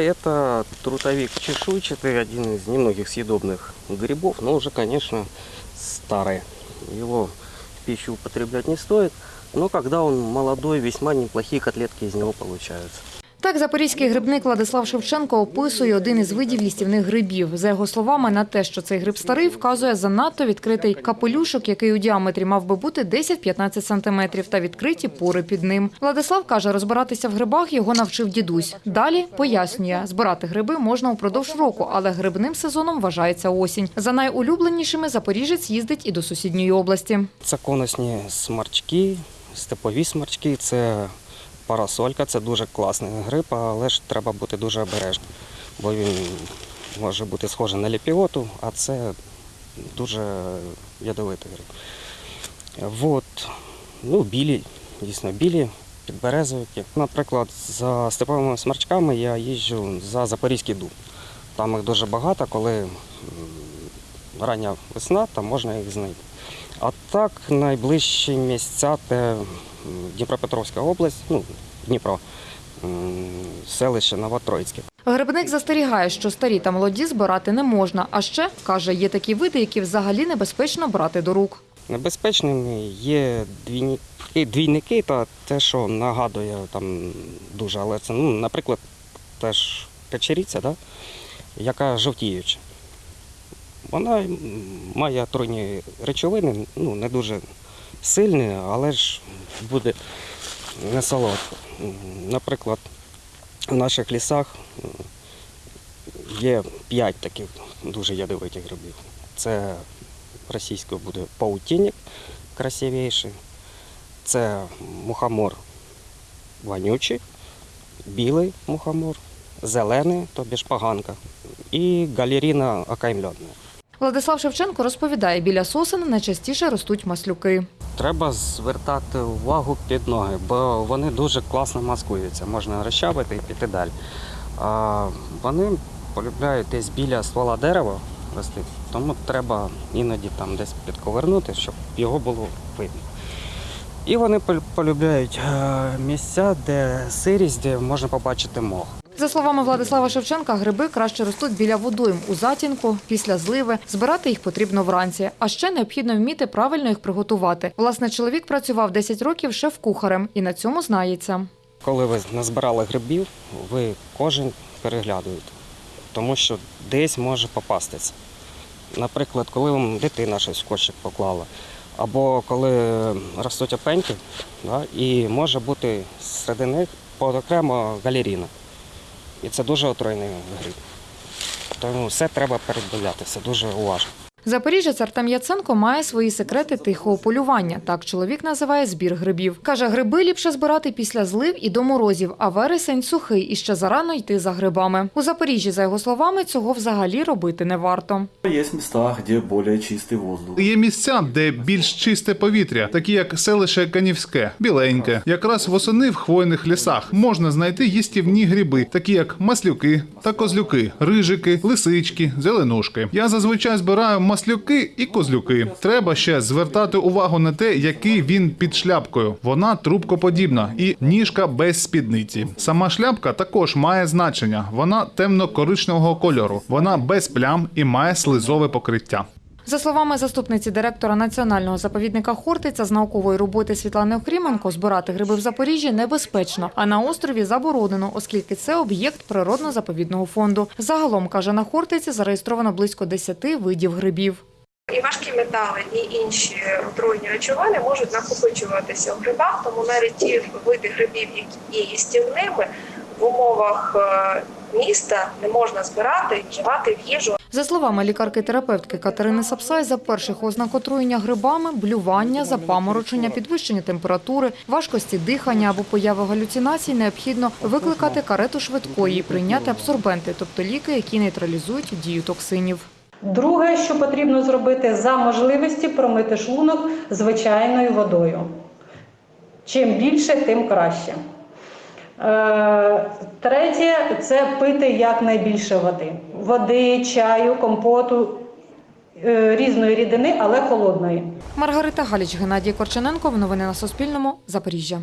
Это трутовик чешуйчатый, один из немногих съедобных грибов, но уже, конечно, старый. Его в пищу употреблять не стоит, но когда он молодой, весьма неплохие котлетки из него получаются. Так, запорізький грибник Владислав Шевченко описує один із видів їстівних грибів. За його словами, на те, що цей гриб старий, вказує занадто відкритий капелюшок, який у діаметрі мав би бути 10-15 сантиметрів, та відкриті пори під ним. Владислав каже, розбиратися в грибах його навчив дідусь. Далі пояснює, збирати гриби можна упродовж року, але грибним сезоном вважається осінь. За найулюбленішими запоріжець їздить і до сусідньої області. Це конусні смарчки, степові смарчки, це парасолька, це дуже класний гриб, але ж треба бути дуже обережним, бо він може бути схожий на ліпіоту, а це дуже ядовитий гриб. От, ну, білі, дійсно білі, підберезовики. Наприклад, за степовими смарчками я їжджу за Запорізький дуб. Там їх дуже багато, коли рання весна, там можна їх знайти. А так найближчі місця це Дніпропетровська область, ну, Дніпро, селище Новотроїцьке. Грибник застерігає, що старі та молоді збирати не можна. А ще, каже, є такі види, які взагалі небезпечно брати до рук. Небезпечними є двійники, двійники та те, що нагадує там дуже, але це, ну, наприклад, теж печериця, да? яка жовтіюча. Вона має отруйні речовини, ну, не дуже сильні, але ж буде не солодко. Наприклад, в наших лісах є п'ять таких дуже ядовитих грибів. Це російською буде паутинник красивіший, це мухомор вонючий, білий мухомор, зелений, тобі ж поганка, і галеріна окаймльона. Владислав Шевченко розповідає, біля сосен найчастіше ростуть маслюки. Треба звертати увагу під ноги, бо вони дуже класно маскуються. Можна розчавити і піти далі. А вони полюбляють десь біля ствола дерева рости, тому треба іноді там десь підковернути, щоб його було видно. І вони полюбляють е, місця, де сирість, де можна побачити мох. За словами Владислава Шевченка, гриби краще ростуть біля водойм у затінку, після зливи. Збирати їх потрібно вранці. А ще необхідно вміти правильно їх приготувати. Власне, чоловік працював 10 років шеф-кухарем і на цьому знається. Коли ви назбирали грибів, ви кожен переглядуєте, тому що десь може попастися. Наприклад, коли вам дитина щось в кошик поклала, або коли ростуть опеньки, да, і може бути серед них окремо галеріна. І це дуже отруйний гриб. Тому все треба передивлятися дуже уважно. Запоріжець Артем Яценко має свої секрети тихого полювання. Так чоловік називає збір грибів. Каже, гриби ліпше збирати після злив і до морозів, а вересень сухий і ще зарано йти за грибами. У Запоріжжі, за його словами, цього взагалі робити не варто. Есть места, где более чистый воздух. Є місця, де більш чисте повітря, такі як селище Канівське, біленьке. Якраз восени в хвойних лісах можна знайти їстівні гриби, такі як маслюки та козлюки, рижики, лисички, зеленушки. Я зазвичай збираю маслюки і козлюки. Треба ще звертати увагу на те, який він під шляпкою. Вона трубкоподібна і ніжка без спідниці. Сама шляпка також має значення. Вона темно-коричневого кольору. Вона без плям і має слизове покриття. За словами заступниці директора національного заповідника Хортиця з наукової роботи Світлани Охріменко, збирати гриби в Запоріжжі небезпечно, а на острові заборонено, оскільки це об'єкт природно-заповідного фонду. Загалом каже на Хортиці зареєстровано близько 10 видів грибів. І важкі метали, і інші отруйні речовини можуть накопичуватися в грибах, тому навіть ті види грибів, які є їстівними, в умовах е, міста не можна збирати і вживати в їжу. За словами лікарки-терапевтки Катерини Сапсай, за перших ознак отруєння грибами, блювання, запаморочення, підвищення температури, важкості дихання або появи галюцинацій необхідно викликати карету швидкої і прийняти абсорбенти, тобто ліки, які нейтралізують дію токсинів. Друге, що потрібно зробити, за можливості промити шлунок звичайною водою. Чим більше, тим краще. Е, Третє це пити якнайбільше води. Води, чаю, компоту, е, різної рідини, але холодної. Маргарита Галіч, Геннадій Корчененко. Новини на Суспільному. Запоріжжя.